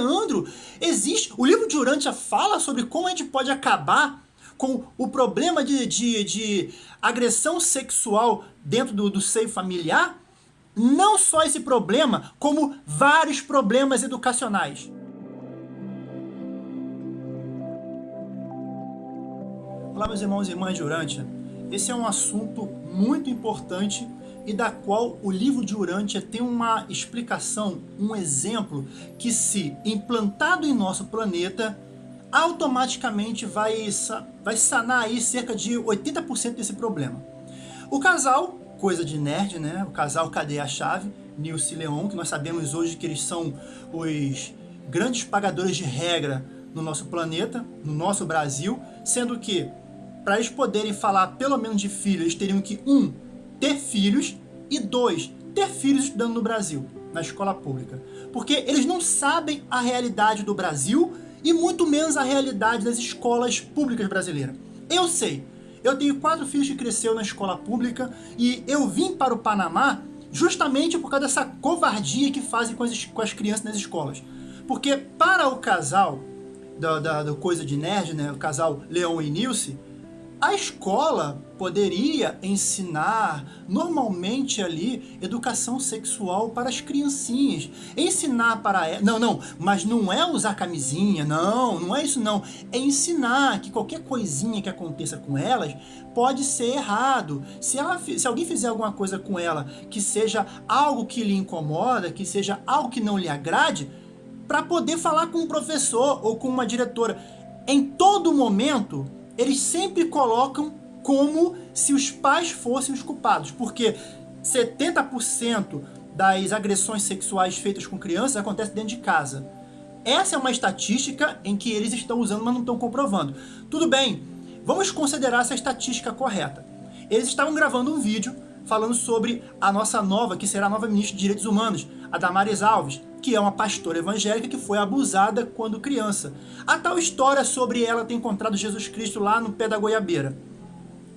Leandro, existe... O livro de Urântia fala sobre como a gente pode acabar com o problema de, de, de agressão sexual dentro do, do seio familiar, não só esse problema, como vários problemas educacionais. Olá meus irmãos e irmãs de Urântia, esse é um assunto muito importante e da qual o livro de Urântia tem uma explicação, um exemplo que se implantado em nosso planeta, automaticamente vai, vai sanar aí cerca de 80% desse problema. O casal, coisa de nerd, né? O casal Cadê a Chave, Nilce e Leon, que nós sabemos hoje que eles são os grandes pagadores de regra no nosso planeta, no nosso Brasil, sendo que para eles poderem falar pelo menos de filhos, eles teriam que, um, ter filhos e dois, ter filhos estudando no Brasil, na escola pública. Porque eles não sabem a realidade do Brasil e muito menos a realidade das escolas públicas brasileiras. Eu sei, eu tenho quatro filhos que cresceram na escola pública e eu vim para o Panamá justamente por causa dessa covardia que fazem com as, com as crianças nas escolas. Porque para o casal da, da, da coisa de nerd, né, o casal Leon e Nilce, a escola poderia ensinar normalmente ali educação sexual para as criancinhas. Ensinar para. Não, não, mas não é usar camisinha, não, não é isso não. É ensinar que qualquer coisinha que aconteça com elas pode ser errado. Se, ela, se alguém fizer alguma coisa com ela que seja algo que lhe incomoda, que seja algo que não lhe agrade, para poder falar com um professor ou com uma diretora. Em todo momento, eles sempre colocam como se os pais fossem os culpados, porque 70% das agressões sexuais feitas com crianças acontecem dentro de casa. Essa é uma estatística em que eles estão usando, mas não estão comprovando. Tudo bem, vamos considerar essa estatística correta. Eles estavam gravando um vídeo falando sobre a nossa nova, que será a nova ministra de Direitos Humanos, a Damares Alves, que é uma pastora evangélica que foi abusada quando criança. A tal história sobre ela ter encontrado Jesus Cristo lá no pé da goiabeira.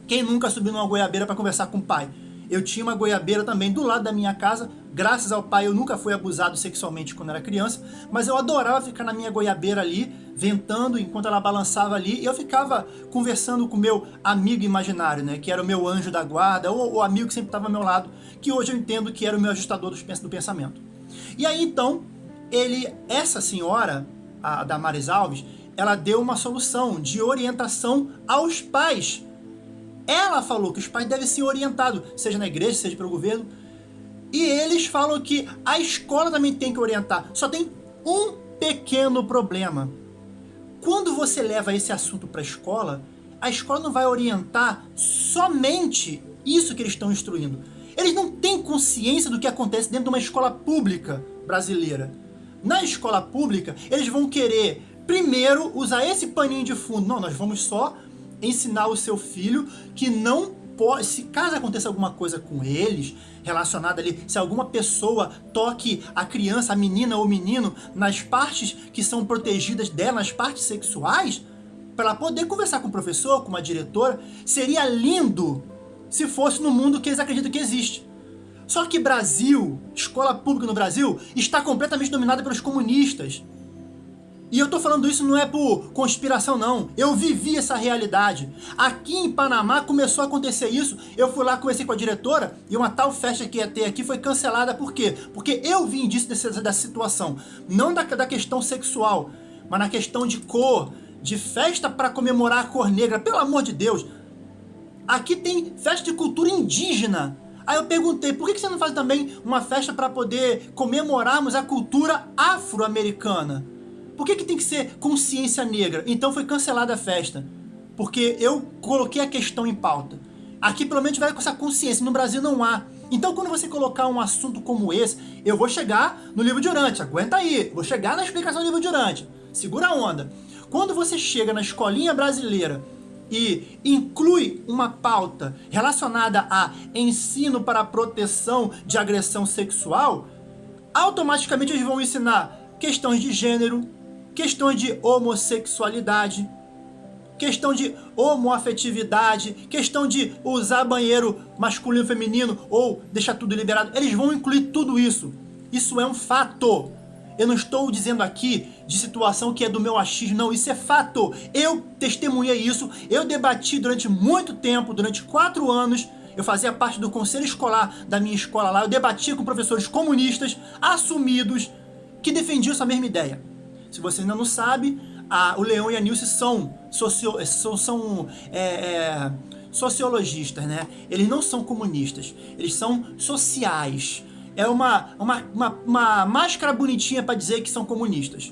Quem nunca subiu numa goiabeira para conversar com o pai? Eu tinha uma goiabeira também do lado da minha casa, graças ao pai eu nunca fui abusado sexualmente quando era criança, mas eu adorava ficar na minha goiabeira ali, ventando enquanto ela balançava ali, e eu ficava conversando com o meu amigo imaginário, né, que era o meu anjo da guarda, ou o amigo que sempre estava ao meu lado, que hoje eu entendo que era o meu ajustador do pensamento. E aí então, ele, essa senhora, a Damares Alves, ela deu uma solução de orientação aos pais ela falou que os pais devem ser orientados, seja na igreja, seja pelo governo. E eles falam que a escola também tem que orientar. Só tem um pequeno problema. Quando você leva esse assunto para a escola, a escola não vai orientar somente isso que eles estão instruindo. Eles não têm consciência do que acontece dentro de uma escola pública brasileira. Na escola pública, eles vão querer primeiro usar esse paninho de fundo. Não, nós vamos só ensinar o seu filho que não pode, se caso aconteça alguma coisa com eles, relacionada ali, se alguma pessoa toque a criança, a menina ou menino, nas partes que são protegidas dela, nas partes sexuais, para ela poder conversar com o professor, com uma diretora, seria lindo se fosse no mundo que eles acreditam que existe. Só que Brasil, escola pública no Brasil, está completamente dominada pelos comunistas. E eu tô falando isso não é por conspiração não, eu vivi essa realidade. Aqui em Panamá começou a acontecer isso, eu fui lá, conversei com a diretora e uma tal festa que ia ter aqui foi cancelada, por quê? Porque eu vim disso dessa, dessa situação, não da, da questão sexual, mas na questão de cor, de festa para comemorar a cor negra, pelo amor de Deus. Aqui tem festa de cultura indígena, Aí eu perguntei, por que você não faz também uma festa para poder comemorarmos a cultura afro-americana? Por que, que tem que ser consciência negra? Então foi cancelada a festa. Porque eu coloquei a questão em pauta. Aqui pelo menos vai com essa consciência, no Brasil não há. Então quando você colocar um assunto como esse, eu vou chegar no livro de Urante, aguenta aí, vou chegar na explicação do livro de Urante, segura a onda. Quando você chega na escolinha brasileira e inclui uma pauta relacionada a ensino para proteção de agressão sexual, automaticamente eles vão ensinar questões de gênero, questões de homossexualidade, questão de homoafetividade, questão de usar banheiro masculino e feminino ou deixar tudo liberado. Eles vão incluir tudo isso. Isso é um fato. Eu não estou dizendo aqui de situação que é do meu achismo, não, isso é fato. Eu testemunhei isso, eu debati durante muito tempo, durante quatro anos, eu fazia parte do conselho escolar da minha escola lá, eu debatia com professores comunistas, assumidos, que defendiam essa mesma ideia. Se você ainda não sabe, a, o Leão e a Nilce são, socio, são, são é, é, sociologistas, né? Eles não são comunistas, eles são sociais é uma, uma, uma, uma máscara bonitinha para dizer que são comunistas.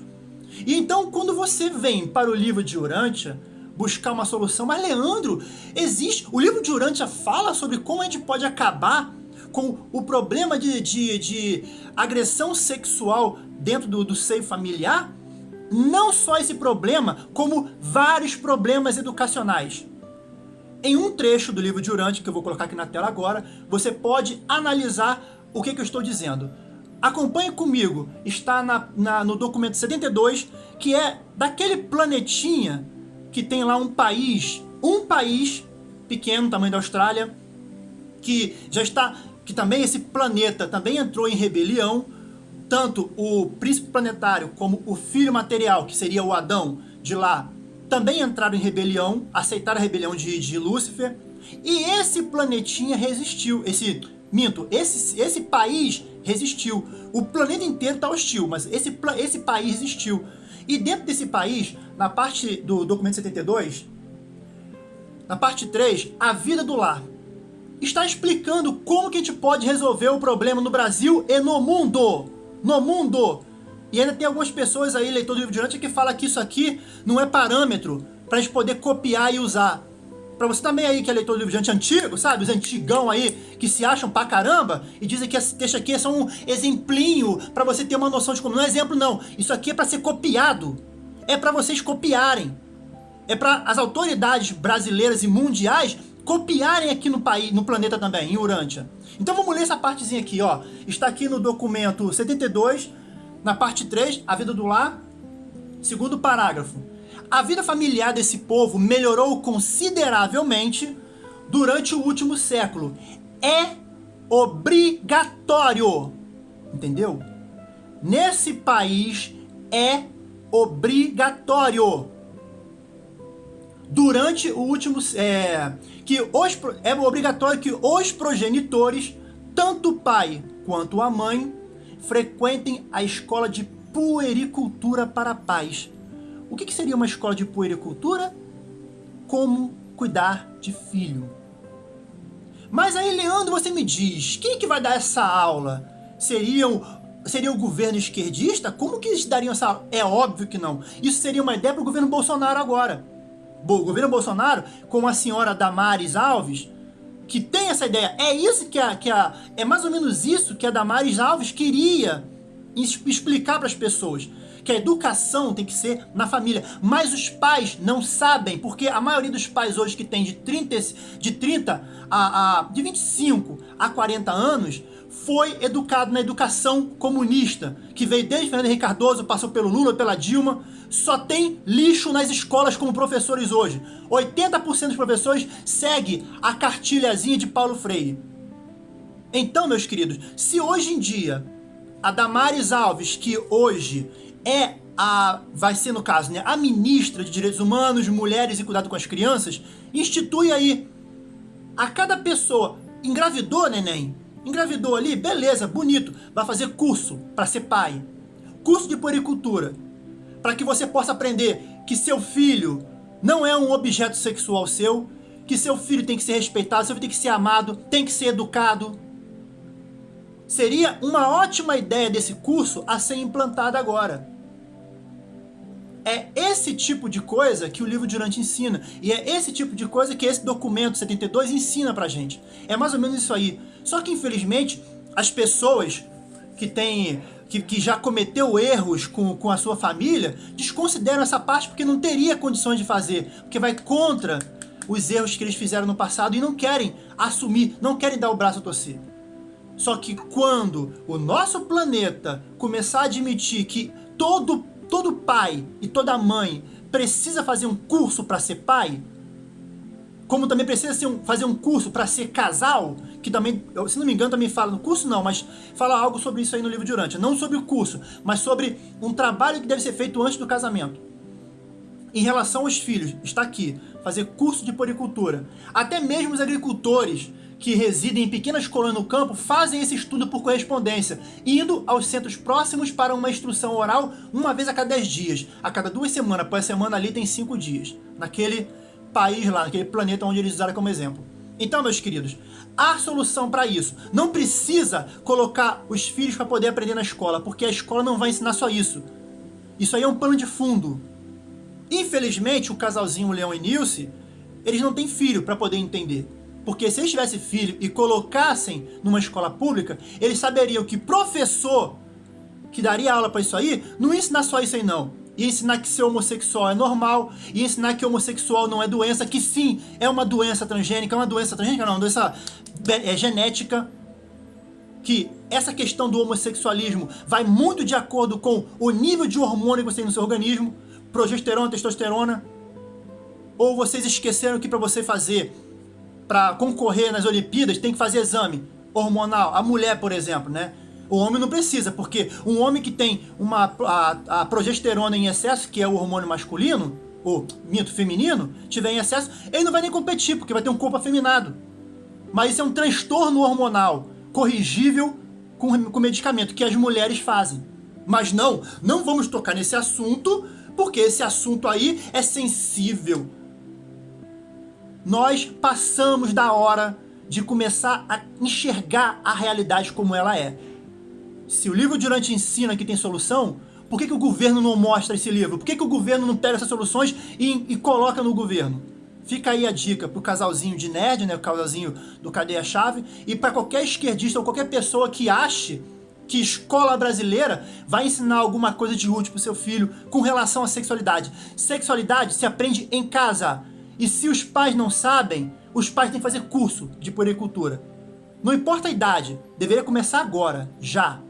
E então, quando você vem para o livro de Urântia buscar uma solução, mas Leandro, existe. O livro de Urântia fala sobre como a gente pode acabar com o problema de, de, de agressão sexual dentro do, do seio familiar. Não só esse problema, como vários problemas educacionais. Em um trecho do livro de Urântia, que eu vou colocar aqui na tela agora, você pode analisar o que, que eu estou dizendo? Acompanhe comigo, está na, na, no documento 72, que é daquele planetinha que tem lá um país, um país pequeno, tamanho da Austrália, que já está, que também esse planeta também entrou em rebelião, tanto o príncipe planetário como o filho material, que seria o Adão de lá, também entraram em rebelião, aceitaram a rebelião de, de Lúcifer, e esse planetinha resistiu, esse Minto, esse, esse país resistiu. O planeta inteiro está hostil, mas esse, esse país resistiu. E dentro desse país, na parte do documento 72, na parte 3, a vida do lar, está explicando como que a gente pode resolver o problema no Brasil e no mundo. No mundo. E ainda tem algumas pessoas aí, leitor do livro de Urântia, que fala que isso aqui não é parâmetro para a gente poder copiar e usar. Pra você também aí que é leitor do livro de antigo, sabe? Os antigão aí que se acham pra caramba e dizem que esse texto aqui é só um exemplinho pra você ter uma noção de como. Não é exemplo, não. Isso aqui é pra ser copiado. É pra vocês copiarem. É pra as autoridades brasileiras e mundiais copiarem aqui no país, no planeta também, em Urântia. Então vamos ler essa partezinha aqui, ó. Está aqui no documento 72, na parte 3, a vida do lar, segundo parágrafo. A vida familiar desse povo melhorou consideravelmente durante o último século. É obrigatório, entendeu? Nesse país é obrigatório. Durante o último... É, que os, é obrigatório que os progenitores, tanto o pai quanto a mãe, frequentem a escola de puericultura para pais o que, que seria uma escola de puericultura? Como cuidar de filho. Mas aí, Leandro, você me diz, quem que vai dar essa aula? Seriam, seria o governo esquerdista? Como que eles dariam essa aula? É óbvio que não. Isso seria uma ideia para o governo Bolsonaro agora. O governo Bolsonaro, com a senhora Damares Alves, que tem essa ideia. É isso que a, que a, é mais ou menos isso que a Damares Alves queria explicar para as pessoas que a educação tem que ser na família. Mas os pais não sabem, porque a maioria dos pais hoje que tem de 30, de 30 a, a de 25 a 40 anos foi educado na educação comunista, que veio desde Fernando Henrique Cardoso, passou pelo Lula, pela Dilma, só tem lixo nas escolas como professores hoje. 80% dos professores segue a cartilhazinha de Paulo Freire. Então, meus queridos, se hoje em dia a Damares Alves, que hoje é a, vai ser no caso, né, a ministra de Direitos Humanos, Mulheres e Cuidado com as Crianças, institui aí. A cada pessoa, engravidou neném, engravidou ali, beleza, bonito, vai fazer curso para ser pai, curso de puericultura, para que você possa aprender que seu filho não é um objeto sexual seu, que seu filho tem que ser respeitado, seu filho tem que ser amado, tem que ser educado. Seria uma ótima ideia desse curso a ser implantada agora. É esse tipo de coisa que o livro Durante ensina. E é esse tipo de coisa que esse documento 72 ensina pra gente. É mais ou menos isso aí. Só que, infelizmente, as pessoas que têm que, que, já cometeu erros com, com a sua família, desconsideram essa parte porque não teria condições de fazer, porque vai contra os erros que eles fizeram no passado e não querem assumir, não querem dar o braço a torcer. Só que quando o nosso planeta começar a admitir que todo todo pai e toda mãe precisa fazer um curso para ser pai, como também precisa um, fazer um curso para ser casal, que também, se não me engano, também fala no curso não, mas fala algo sobre isso aí no livro de Urântia. Não sobre o curso, mas sobre um trabalho que deve ser feito antes do casamento. Em relação aos filhos, está aqui, fazer curso de poricultura. Até mesmo os agricultores que residem em pequenas colônias no campo fazem esse estudo por correspondência, indo aos centros próximos para uma instrução oral uma vez a cada 10 dias. A cada duas semanas, por semana ali tem 5 dias. Naquele país lá, naquele planeta onde eles usaram como exemplo. Então, meus queridos, há solução para isso. Não precisa colocar os filhos para poder aprender na escola, porque a escola não vai ensinar só isso. Isso aí é um plano de fundo. Infelizmente, o casalzinho Leão e Nilce, eles não têm filho para poder entender. Porque se eles tivessem filho e colocassem numa escola pública, eles saberiam que professor que daria aula para isso aí, não ia ensinar só isso aí não. E ensinar que ser homossexual é normal, e ensinar que homossexual não é doença, que sim, é uma doença transgênica, é uma doença transgênica não, uma doença é, genética, que essa questão do homossexualismo vai muito de acordo com o nível de hormônio que você tem no seu organismo, progesterona, testosterona, ou vocês esqueceram que para você fazer, para concorrer nas Olimpíadas, tem que fazer exame hormonal, a mulher, por exemplo, né? O homem não precisa, porque um homem que tem uma, a, a progesterona em excesso, que é o hormônio masculino, ou mito feminino, tiver em excesso, ele não vai nem competir, porque vai ter um corpo afeminado. Mas isso é um transtorno hormonal corrigível com, com medicamento, que as mulheres fazem. Mas não, não vamos tocar nesse assunto, porque esse assunto aí é sensível. Nós passamos da hora de começar a enxergar a realidade como ela é. Se o livro Durante ensina que tem solução, por que, que o governo não mostra esse livro? Por que, que o governo não pega essas soluções e, e coloca no governo? Fica aí a dica pro casalzinho de nerd, né, o casalzinho do Cadeia Chave, e para qualquer esquerdista ou qualquer pessoa que ache que escola brasileira vai ensinar alguma coisa de útil pro seu filho com relação à sexualidade. Sexualidade se aprende em casa. E se os pais não sabem, os pais têm que fazer curso de puericultura. Não importa a idade, deveria começar agora, já.